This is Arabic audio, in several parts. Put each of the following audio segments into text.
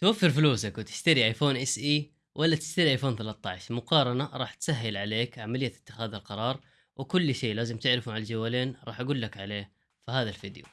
توفر فلوسك وتشتري iPhone SE ولا تشتري iPhone 13 مقارنة راح تسهل عليك عملية اتخاذ القرار وكل شيء لازم تعرفه عن الجوالين راح أقول لك عليه في هذا الفيديو.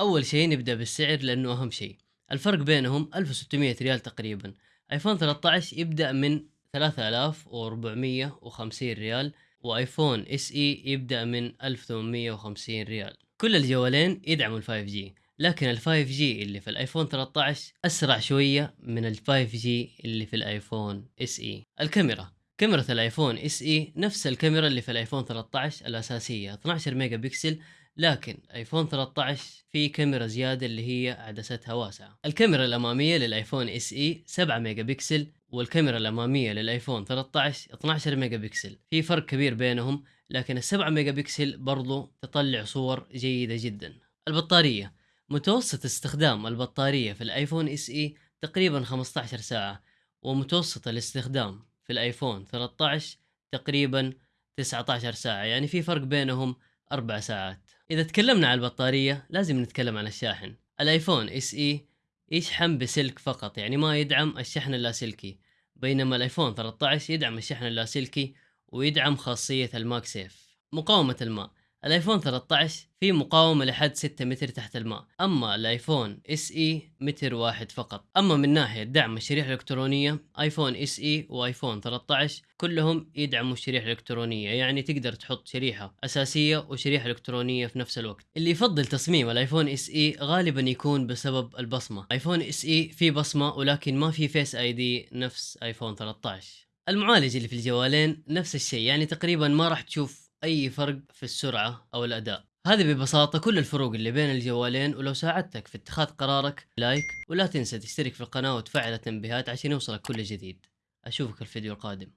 أول شيء نبدأ بالسعر لأنه أهم شيء. الفرق بينهم 1600 ريال تقريبا. iPhone 13 يبدأ من 3450 ريال و iPhone SE يبدأ من 1850 ريال. كل الجوالين يدعموا ال 5G لكن ال 5G اللي في ال iPhone 13 أسرع شوية من ال 5G اللي في ال iPhone SE. الكاميرا. كاميرا ال iPhone SE نفس الكاميرا اللي في ال iPhone 13 الأساسية 12 ميجا بكسل لكن iPhone 13 في كاميرا زيادة اللي هي عدستها واسعة. الكاميرا الأمامية لل iPhone SE 7 ميجا بكسل والكاميرا الأمامية لل iPhone 13 12 ميجا بكسل في فرق كبير بينهم لكن ال 7 ميجا بكسل برضو تطلع صور جيدة جدا. البطارية. متوسط استخدام البطارية في ال iPhone SE تقريبا 15 ساعة ومتوسط الاستخدام في ال iPhone 13 تقريبا 19 ساعة. يعني في فرق بينهم أربع ساعات. إذا تكلمنا عن البطارية لازم نتكلم عن الشاحن. ال iPhone SE يشحن بسلك فقط يعني ما يدعم الشحن اللاسلكي. بينما ال iPhone 13 يدعم الشحن اللاسلكي ويدعم خاصية ال MagSafe مقاومة الماء. ال iPhone 13 فيه مقاومة لحد 6 متر تحت الماء. أما ال iPhone SE متر واحد فقط. أما من ناحية دعم الشريحة الإلكترونية iPhone SE و iPhone 13 كلهم يدعموا الشريحة الإلكترونية يعني تقدر تحط شريحة أساسية وشريحة إلكترونية في نفس الوقت. اللي يفضل تصميم ال iPhone SE غالبا يكون بسبب البصمة. iPhone SE في بصمة ولكن ما في Face ID نفس iPhone 13 المعالج اللي في الجوالين نفس الشيء يعني تقريبا ما راح تشوف أي فرق في السرعة أو الأداء. هذه ببساطة كل الفروق اللي بين الجوالين ولو ساعدتك في اتخاذ قرارك like ولا تنسى تشترك في القناة وتفعل التنبيهات عشان يوصلك كل جديد. أشوفك الفيديو القادم.